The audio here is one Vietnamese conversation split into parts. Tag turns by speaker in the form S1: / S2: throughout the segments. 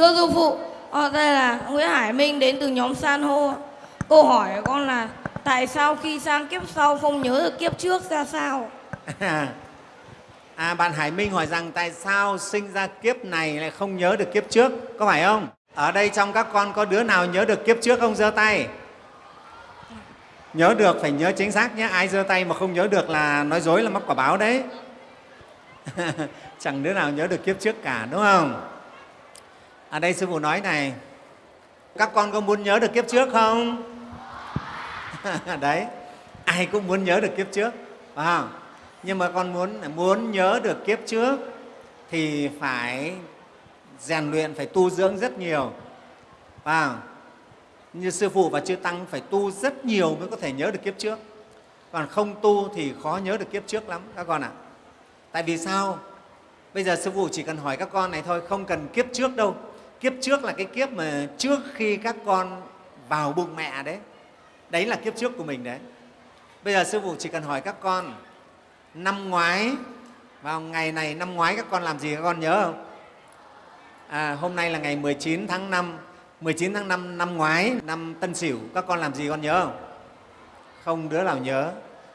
S1: thưa sư phụ ở đây là nguyễn hải minh đến từ nhóm san hô câu hỏi của con là tại sao khi sang kiếp sau không nhớ được kiếp trước ra sao
S2: à, bạn Hải Minh hỏi rằng tại sao sinh ra kiếp này lại không nhớ được kiếp trước, có phải không? Ở đây trong các con có đứa nào nhớ được kiếp trước không? giơ tay. Nhớ được phải nhớ chính xác nhé. Ai giơ tay mà không nhớ được là nói dối là mắc quả báo đấy. Chẳng đứa nào nhớ được kiếp trước cả, đúng không? Ở đây Sư Phụ nói này, các con có muốn nhớ được kiếp trước không? đấy, ai cũng muốn nhớ được kiếp trước, phải không? nhưng mà con muốn muốn nhớ được kiếp trước thì phải rèn luyện phải tu dưỡng rất nhiều và như sư phụ và chư tăng phải tu rất nhiều mới có thể nhớ được kiếp trước còn không tu thì khó nhớ được kiếp trước lắm các con ạ à. tại vì sao bây giờ sư phụ chỉ cần hỏi các con này thôi không cần kiếp trước đâu kiếp trước là cái kiếp mà trước khi các con vào bụng mẹ đấy đấy là kiếp trước của mình đấy bây giờ sư phụ chỉ cần hỏi các con năm ngoái vào ngày này năm ngoái các con làm gì các con nhớ không? À, hôm nay là ngày 19 tháng 5 19 tháng 5 năm ngoái năm Tân Sửu các con làm gì con nhớ không? Không đứa nào nhớ.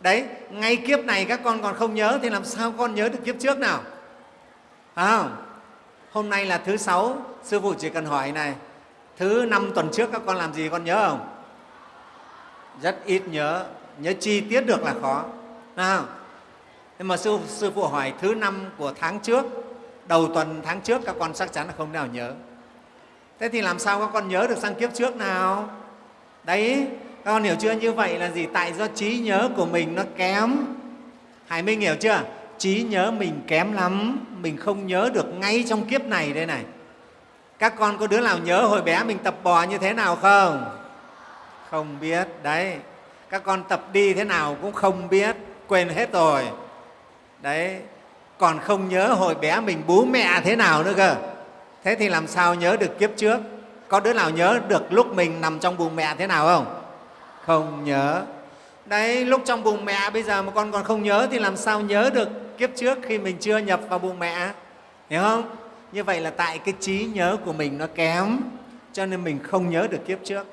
S2: Đấy, ngay kiếp này các con còn không nhớ thì làm sao con nhớ được kiếp trước nào? Phải không? Hôm nay là thứ sáu, sư phụ chỉ cần hỏi này, thứ năm tuần trước các con làm gì con nhớ không? Rất ít nhớ, nhớ chi tiết được là khó. Nào, nhưng mà sư, sư phụ hỏi thứ năm của tháng trước đầu tuần tháng trước các con chắc chắn là không nào nhớ. Thế thì làm sao các con nhớ được sang kiếp trước nào? Đấy các con hiểu chưa? Như vậy là gì? Tại do trí nhớ của mình nó kém. Hải minh hiểu chưa? Trí nhớ mình kém lắm mình không nhớ được ngay trong kiếp này đây này. Các con có đứa nào nhớ hồi bé mình tập bò như thế nào không? Không biết, đấy. Các con tập đi thế nào cũng không biết, quên hết rồi. Đấy, còn không nhớ hồi bé mình bú mẹ thế nào nữa cơ. Thế thì làm sao nhớ được kiếp trước? Có đứa nào nhớ được lúc mình nằm trong bụng mẹ thế nào không? Không nhớ. Đấy, lúc trong bụng mẹ bây giờ mà con còn không nhớ thì làm sao nhớ được? Kiếp trước khi mình chưa nhập vào bụng mẹ hiểu không như vậy là tại cái trí nhớ của mình nó kém cho nên mình không nhớ được kiếp trước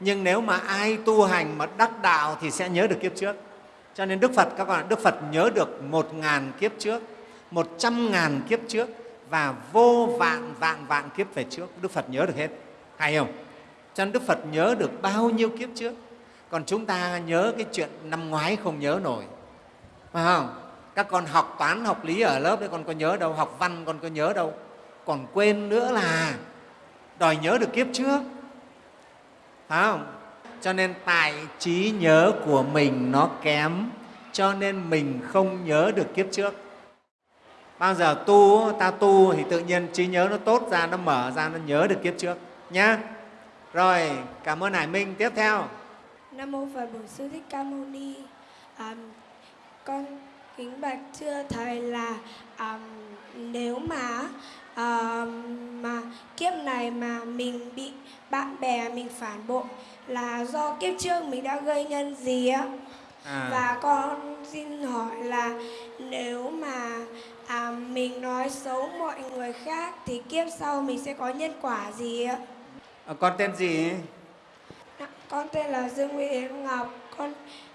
S2: nhưng nếu mà ai tu hành mà đắc đạo thì sẽ nhớ được kiếp trước cho nên Đức Phật, các bạn Đức Phật nhớ được một ngàn kiếp trước, một trăm ngàn kiếp trước và vô vạn vạn vạn kiếp về trước. Đức Phật nhớ được hết. Hay không? Cho nên Đức Phật nhớ được bao nhiêu kiếp trước. Còn chúng ta nhớ cái chuyện năm ngoái không nhớ nổi. Phải không? Các con học toán, học lý ở lớp đấy con có nhớ đâu, học văn con có nhớ đâu. Còn quên nữa là đòi nhớ được kiếp trước. Phải không? cho nên tại trí nhớ của mình nó kém cho nên mình không nhớ được kiếp trước bao giờ tu ta tu thì tự nhiên trí nhớ nó tốt ra nó mở ra nó nhớ được kiếp trước nhá rồi cảm ơn hải minh tiếp theo
S3: nam mô phật bổn sư thích ca mâu ni à, con kính bạch thưa thầy là à, nếu mà à, mà kiếp này mà mình bị bạn bè mình phản bội là do kiếp trước mình đã gây nhân gì á? À. và con xin hỏi là nếu mà à, mình nói xấu mọi người khác thì kiếp sau mình sẽ có nhân quả gì ạ
S2: à, con tên gì?
S3: Dạ, con tên là Dương Nguyễn Ngọc. Con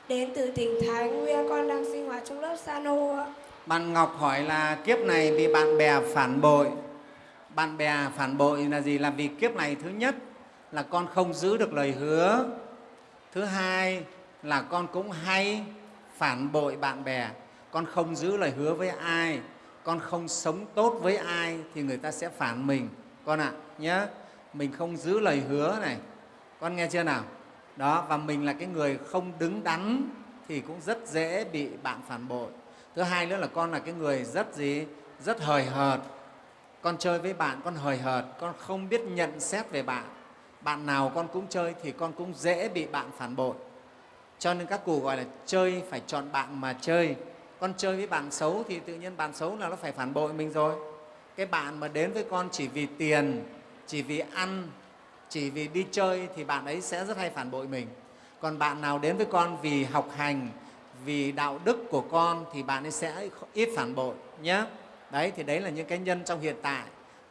S3: đến từ tỉnh Thái Nguyên con đang sinh hoạt trong lớp Sano ạ.
S2: Bạn Ngọc hỏi là kiếp này bị bạn bè phản bội. Bạn bè phản bội là gì? Là vì kiếp này thứ nhất là con không giữ được lời hứa. Thứ hai là con cũng hay phản bội bạn bè. Con không giữ lời hứa với ai con không sống tốt với ai thì người ta sẽ phản mình. Con ạ à, nhé mình không giữ lời hứa này. Con nghe chưa nào? Đó, và mình là cái người không đứng đắn thì cũng rất dễ bị bạn phản bội. Thứ hai nữa là con là cái người rất gì? Rất hời hợt. Con chơi với bạn, con hời hợt, con không biết nhận xét về bạn. Bạn nào con cũng chơi thì con cũng dễ bị bạn phản bội. Cho nên các cụ gọi là chơi phải chọn bạn mà chơi. Con chơi với bạn xấu thì tự nhiên bạn xấu là nó phải phản bội mình rồi. Cái bạn mà đến với con chỉ vì tiền, chỉ vì ăn chỉ vì đi chơi thì bạn ấy sẽ rất hay phản bội mình. Còn bạn nào đến với con vì học hành, vì đạo đức của con thì bạn ấy sẽ ít phản bội nhé đấy, thì đấy là những cái nhân trong hiện tại.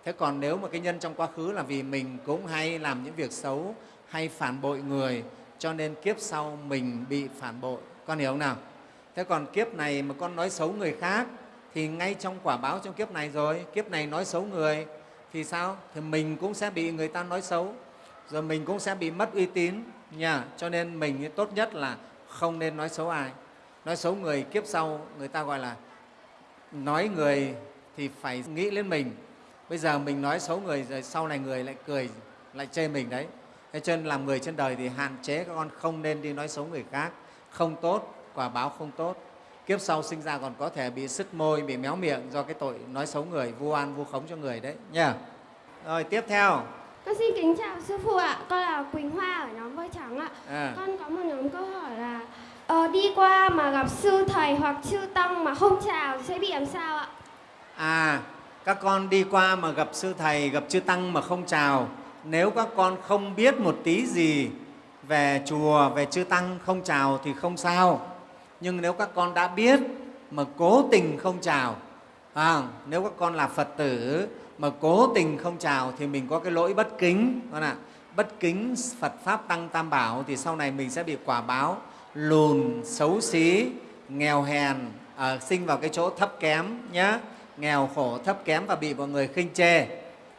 S2: Thế còn nếu mà cái nhân trong quá khứ là vì mình cũng hay làm những việc xấu, hay phản bội người, cho nên kiếp sau mình bị phản bội. Con hiểu không nào? Thế còn kiếp này mà con nói xấu người khác thì ngay trong quả báo trong kiếp này rồi, kiếp này nói xấu người thì sao? Thì mình cũng sẽ bị người ta nói xấu rồi mình cũng sẽ bị mất uy tín nha. Cho nên mình tốt nhất là không nên nói xấu ai. Nói xấu người kiếp sau, người ta gọi là nói người thì phải nghĩ lên mình. Bây giờ mình nói xấu người, rồi sau này người lại cười, lại chê mình đấy. Thế cho nên làm người trên đời thì hạn chế các con không nên đi nói xấu người khác. Không tốt, quả báo không tốt. Kiếp sau sinh ra còn có thể bị sứt môi, bị méo miệng do cái tội nói xấu người, vu oan, vu khống cho người đấy nha. Rồi, tiếp theo.
S4: Con xin kính chào sư phụ ạ. Con là Quỳnh Hoa ở nhóm Voi Trắng ạ.
S2: à,
S4: Con có một nhóm câu hỏi là ờ, đi qua mà gặp sư thầy hoặc chư tăng mà không chào sẽ bị làm sao ạ?
S2: à các con đi qua mà gặp sư thầy gặp chư tăng mà không chào nếu các con không biết một tí gì về chùa về chư tăng không chào thì không sao nhưng nếu các con đã biết mà cố tình không chào à, nếu các con là phật tử mà cố tình không chào thì mình có cái lỗi bất kính. Con ạ bất kính phật pháp tăng tam bảo thì sau này mình sẽ bị quả báo lùn xấu xí nghèo hèn à, sinh vào cái chỗ thấp kém nhé nghèo khổ thấp kém và bị mọi người khinh chê.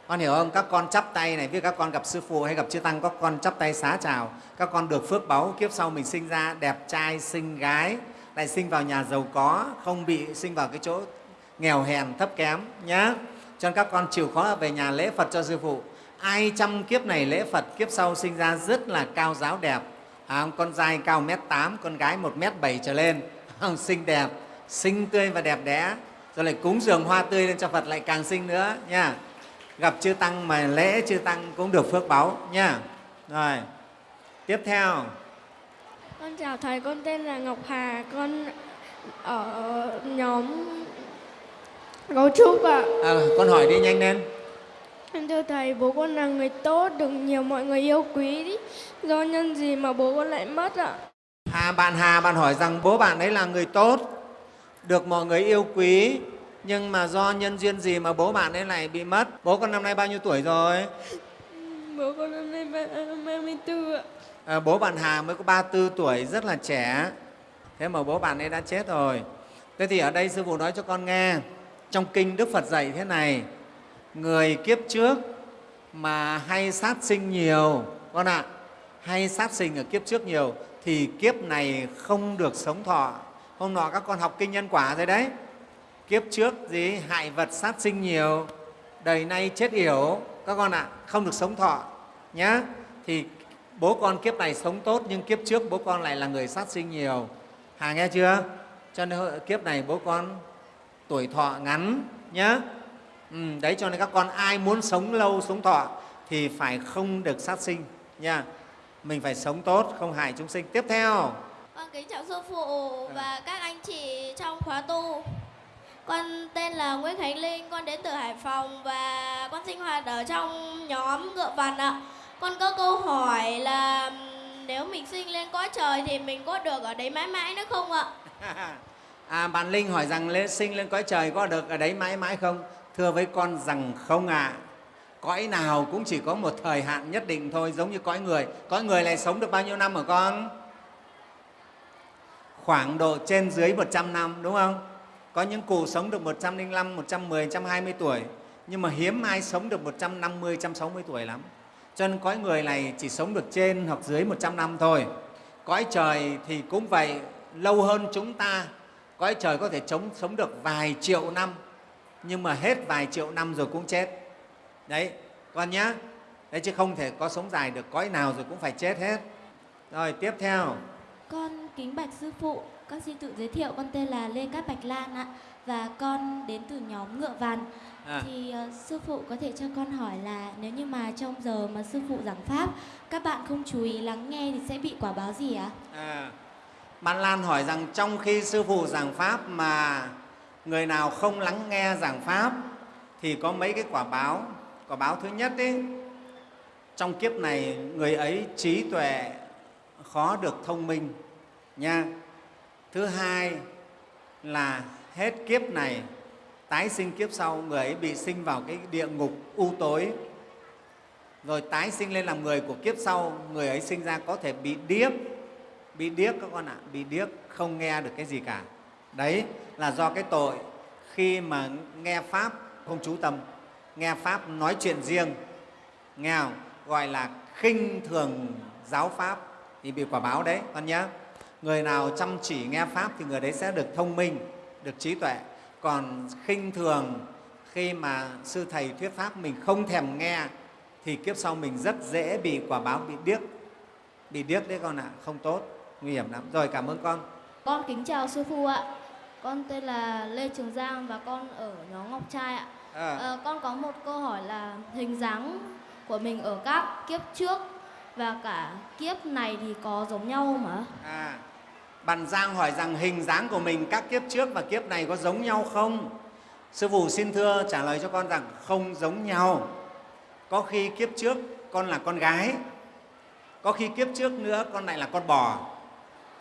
S2: Con hiểu không? Các con chắp tay này ví các con gặp sư phụ hay gặp chư tăng các con chắp tay xá chào. Các con được phước báu kiếp sau mình sinh ra đẹp trai xinh gái lại sinh vào nhà giàu có không bị sinh vào cái chỗ nghèo hèn thấp kém nhé cho nên các con chịu khó về nhà lễ phật cho sư phụ. Ai trăm kiếp này lễ phật kiếp sau sinh ra rất là cao giáo đẹp. À, con trai cao mét tám con gái một mét bảy trở lên. Xinh đẹp xinh tươi và đẹp đẽ. Rồi lại cúng dường hoa tươi lên cho phật lại càng xinh nữa nha. Gặp chư tăng mà lễ chư tăng cũng được phước báu nha. Rồi tiếp theo.
S4: Con chào thầy, con tên là Ngọc Hà, con ở nhóm Gấu Trúc ạ.
S2: à, con hỏi đi nhanh lên
S4: Thưa thầy, bố con là người tốt, được nhiều mọi người yêu quý. Ý. Do nhân gì mà bố con lại mất ạ?
S2: à, bạn hà bạn hỏi rằng bố bạn ấy là người tốt được mọi người yêu quý nhưng mà do nhân duyên gì mà bố bạn ấy lại bị mất bố con năm nay bao nhiêu tuổi rồi
S4: Bố con năm nay ba- 34 ạ.
S2: à, bố bạn hà mới có 34 tuổi rất là trẻ thế mà bố bạn ấy đã chết rồi thế thì ở đây sư phụ nói cho con nghe trong kinh đức phật dạy thế này, người kiếp trước mà hay sát sinh nhiều, con ạ, hay sát sinh ở kiếp trước nhiều thì kiếp này không được sống thọ. Hôm nọ các con học kinh nhân quả rồi đấy. Kiếp trước gì, hại vật sát sinh nhiều, đời nay chết yểu, các con ạ, không được sống thọ nhé thì bố con kiếp này sống tốt nhưng kiếp trước bố con lại là người sát sinh nhiều. Hà nghe chưa? Cho nên kiếp này bố con tuổi thọ ngắn nhé ừ, đấy cho nên các con ai muốn sống lâu sống thọ thì phải không được sát sinh nha mình phải sống tốt không hại chúng sinh tiếp theo
S5: Con kính chào sư phụ và các anh chị trong khóa tu. Con tên là Nguyễn Khánh Linh, con đến từ Hải Phòng và con sinh hoạt ở trong nhóm ngựa vằn ạ. Con có câu hỏi là nếu mình sinh lên cõi trời thì mình có được ở đấy mãi mãi nữa không ạ?
S2: à, bạn linh hỏi rằng lên sinh lên cõi trời có được ở đấy mãi mãi không? Thưa với con rằng không ạ. Cõi nào cũng chỉ có một thời hạn nhất định thôi giống như cõi người. Cõi người này sống được bao nhiêu năm hả con? Khoảng độ trên dưới 100 năm đúng không? Có những cụ sống được 105, 110, 120 tuổi. Nhưng mà hiếm ai sống được 150, 160 tuổi lắm. Cho nên cõi người này chỉ sống được trên hoặc dưới 100 năm thôi. Cõi trời thì cũng vậy lâu hơn chúng ta cõi trời có thể chống, sống được vài triệu năm nhưng mà hết vài triệu năm rồi cũng chết. Đấy con nhá. Đấy chứ không thể có sống dài được cõi nào rồi cũng phải chết hết. Rồi tiếp theo.
S6: Con kính bạch sư phụ, con xin tự giới thiệu con tên là Lê Cát Bạch Lan ạ. Và con đến từ nhóm Ngựa Vằn.
S2: à,
S6: Thì ờ, sư phụ có thể cho con hỏi là nếu như mà trong giờ mà sư phụ giảng pháp các bạn không chú ý lắng nghe thì sẽ bị quả báo gì ạ?
S2: à, bạn lan hỏi rằng trong khi sư phụ giảng pháp mà người nào không lắng nghe giảng pháp thì có mấy cái quả báo. Quả báo thứ nhất ấy, trong kiếp này người ấy trí tuệ khó được thông minh nha. Thứ hai là hết kiếp này tái sinh kiếp sau người ấy bị sinh vào cái địa ngục u tối. Rồi tái sinh lên làm người của kiếp sau người ấy sinh ra có thể bị điếc bị điếc các con ạ, bị điếc không nghe được cái gì cả. Đấy là do cái tội khi mà nghe pháp không chú tâm, nghe pháp nói chuyện riêng, nghe không? gọi là khinh thường giáo pháp thì bị quả báo đấy, con nhé người nào chăm chỉ nghe pháp thì người đấy sẽ được thông minh, được trí tuệ. Còn khinh thường khi mà sư thầy thuyết pháp mình không thèm nghe thì kiếp sau mình rất dễ bị quả báo bị điếc. Bị điếc đấy con ạ, không tốt nguy hiểm lắm rồi cảm ơn con
S7: Con kính chào sư phụ ạ. Con tên là Lê Trường Giang và con ở nhóm Ngọc Trai ạ.
S2: à,
S7: Ờ, con có một câu hỏi là hình dáng của mình ở các kiếp trước và cả kiếp này thì có giống nhau không ạ?
S2: à bạn giang hỏi rằng hình dáng của mình các kiếp trước và kiếp này có giống nhau không sư phụ xin thưa trả lời cho con rằng không giống nhau có khi kiếp trước con là con gái có khi kiếp trước nữa con này là con bò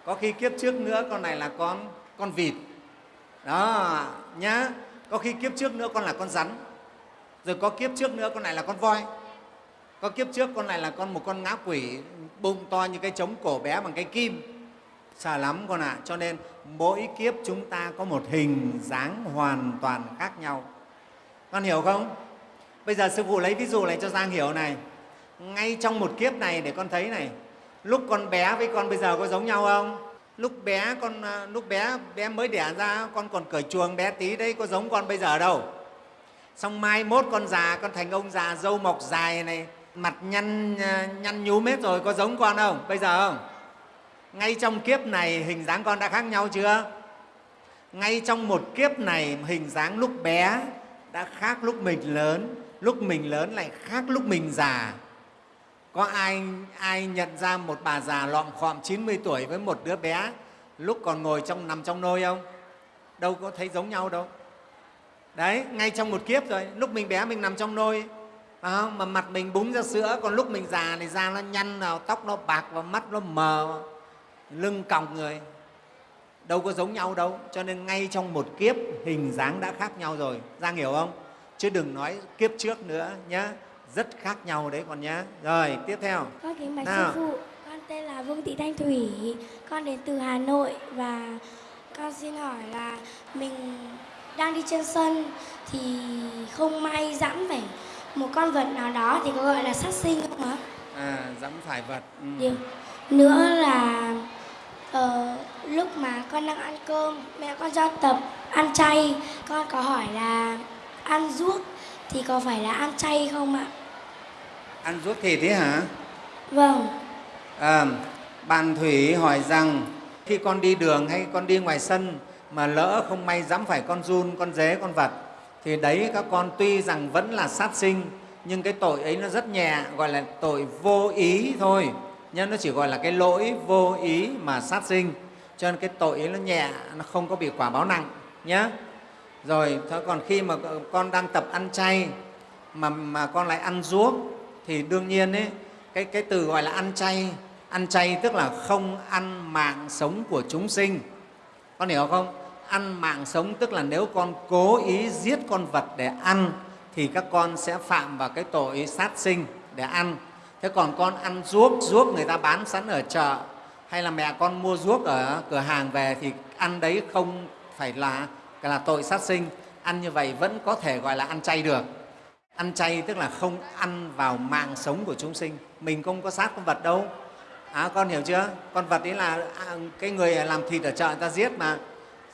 S2: có khi kiếp trước nữa con này là con con vịt. Đó, nhá. Có khi kiếp trước nữa con là con rắn. Rồi có kiếp trước nữa con này là con voi. Có kiếp trước con này là con một con ngã quỷ, bụng to như cái trống cổ bé bằng cái kim. Sợ lắm con ạ. Cho nên mỗi kiếp chúng ta có một hình dáng hoàn toàn khác nhau. Con hiểu không? Bây giờ sư phụ lấy ví dụ này cho giang hiểu này. Ngay trong một kiếp này để con thấy này lúc con bé với con bây giờ có giống nhau không? Lúc bé con à, lúc bé bé mới đẻ ra, con còn cởi chuồng bé tí đấy, có giống con bây giờ đâu. Xong mai mốt con già, con thành ông già râu mọc dài này, mặt nhăn à, nhăn nhúm hết rồi, có giống con không? Bây giờ không? Ngay trong kiếp này, hình dáng con đã khác nhau chưa? Ngay trong một kiếp này, hình dáng lúc bé đã khác lúc mình lớn, lúc mình lớn lại khác lúc mình già có ai ai nhận ra một bà già lọm khọm 90 tuổi với một đứa bé lúc còn ngồi trong, nằm trong nôi không? Đâu có thấy giống nhau đâu. Đấy, ngay trong một kiếp rồi, lúc mình bé mình nằm trong nôi, phải không? mà mặt mình búng ra sữa, còn lúc mình già thì da nó nhăn nào tóc nó bạc và mắt nó mờ lưng còng người. Đâu có giống nhau đâu, cho nên ngay trong một kiếp hình dáng đã khác nhau rồi. Giang hiểu không? Chứ đừng nói kiếp trước nữa nhé rất khác nhau đấy con nhé rồi tiếp theo
S8: Con kính bạch sư phụ, con tên là Vương Thị Thanh Thủy, con đến từ Hà Nội và con xin hỏi là mình đang đi trên sân thì không may dẫm phải một con vật nào đó thì có gọi là sát sinh không ạ?
S2: à, dẫm phải vật ừ.
S8: Điều nữa là ờ, lúc mà con đang ăn cơm, mẹ con cho tập ăn chay, con có hỏi là ăn ruốc thì có phải là ăn chay không ạ?
S2: Ăn ruốc thịt đấy hả?
S8: Vâng.
S2: à, bạn thủy hỏi rằng khi con đi đường hay con đi ngoài sân mà lỡ không may dẫm phải con giun con dế con vật thì đấy các con tuy rằng vẫn là sát sinh nhưng cái tội ấy nó rất nhẹ gọi là tội vô ý thôi. Nhưng nó chỉ gọi là cái lỗi vô ý mà sát sinh. Cho nên cái tội ấy nó nhẹ nó không có bị quả báo nặng nhé rồi thế còn khi mà con đang tập ăn chay mà, mà con lại ăn ruốc thì đương nhiên ấy, cái, cái từ gọi là ăn chay ăn chay tức là không ăn mạng sống của chúng sinh. Con hiểu không? Ăn mạng sống tức là nếu con cố ý giết con vật để ăn thì các con sẽ phạm vào cái tội sát sinh để ăn. Thế còn con ăn ruốc ruốc người ta bán sẵn ở chợ hay là mẹ con mua ruốc ở cửa hàng về thì ăn đấy không phải là là tội sát sinh. Ăn như vậy vẫn có thể gọi là ăn chay được ăn chay tức là không ăn vào mạng sống của chúng sinh. Mình không có sát con vật đâu. À, con hiểu chưa? Con vật ấy là à, cái người làm thịt ở chợ người ta giết mà.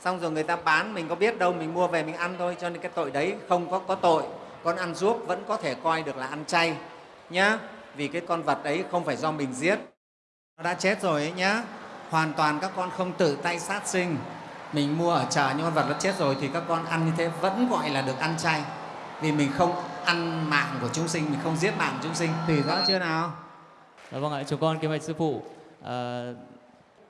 S2: Xong rồi người ta bán mình có biết đâu mình mua về mình ăn thôi. Cho nên cái tội đấy không có có tội. Con ăn ruốc vẫn có thể coi được là ăn chay nhá. Vì cái con vật ấy không phải do mình giết. Nó đã chết rồi ấy nhá. Hoàn toàn các con không tự tay sát sinh. Mình mua ở chợ nhưng con vật nó chết rồi thì các con ăn như thế vẫn gọi là được ăn chay. Vì mình không ăn mạng của chúng sinh mình không giết mạng của chúng sinh tùy rõ chưa nào
S9: Dạ vâng ạ, chúng con kính bạch sư phụ. À,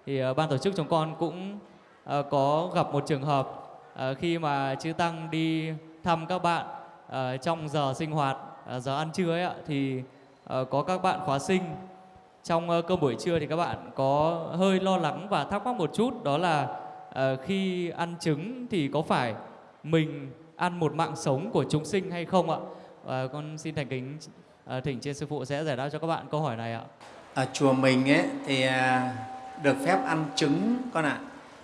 S9: thì à, ban tổ chức chúng con cũng à, có gặp một trường hợp à, khi mà chư tăng đi thăm các bạn à, trong giờ sinh hoạt, à, giờ ăn trưa ấy ạ, thì à, có các bạn khóa sinh trong à, cơm buổi trưa thì các bạn có hơi lo lắng và thắc mắc một chút đó là à, khi ăn trứng thì có phải mình ăn một mạng sống của chúng sinh hay không ạ? Và con xin thành kính à, thỉnh trên sư phụ sẽ giải đáp cho các bạn câu hỏi này ạ.
S2: ở chùa mình ấy thì à, được phép ăn trứng con ạ.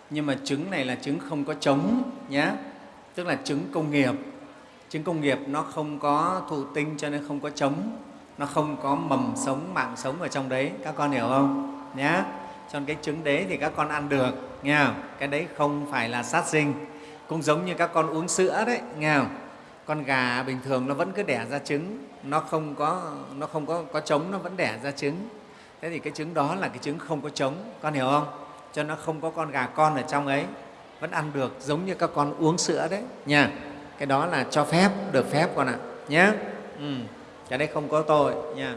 S2: Nhưng mà trứng này là trứng không có trống nhé tức là trứng công nghiệp. Trứng công nghiệp nó không có thụ tinh cho nên không có trống. Nó không có mầm sống mạng sống ở trong đấy. Các con hiểu không? Nhé cho nên cái trứng đấy thì các con ăn được nghe không? cái đấy không phải là sát sinh. Cũng giống như các con uống sữa đấy nghe không? Con gà bình thường nó vẫn cứ đẻ ra trứng. Nó không có, nó không có có trống, nó vẫn đẻ ra trứng. Thế thì cái trứng đó là cái trứng không có trống. Con hiểu không? Cho nó không có con gà con ở trong ấy, vẫn ăn được giống như các con uống sữa đấy. Nha. Cái đó là cho phép, được phép con ạ. Nhé ừ. cái đấy không có tội. Nha.